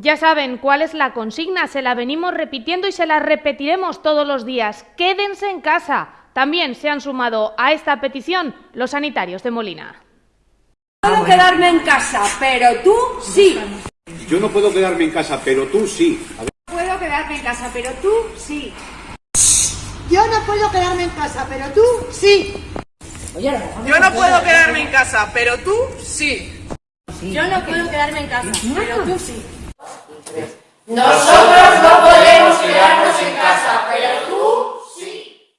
Ya saben cuál es la consigna, se la venimos repitiendo y se la repetiremos todos los días. Quédense en casa. También se han sumado a esta petición los sanitarios de Molina. puedo quedarme en casa, pero tú sí. Yo no puedo quedarme en casa, pero tú sí. Puedo quedarme en casa, pero tú sí. Yo no puedo quedarme en casa, pero tú sí. Yo no puedo quedarme en casa, pero tú sí. Yo no puedo quedarme en casa, pero tú sí. No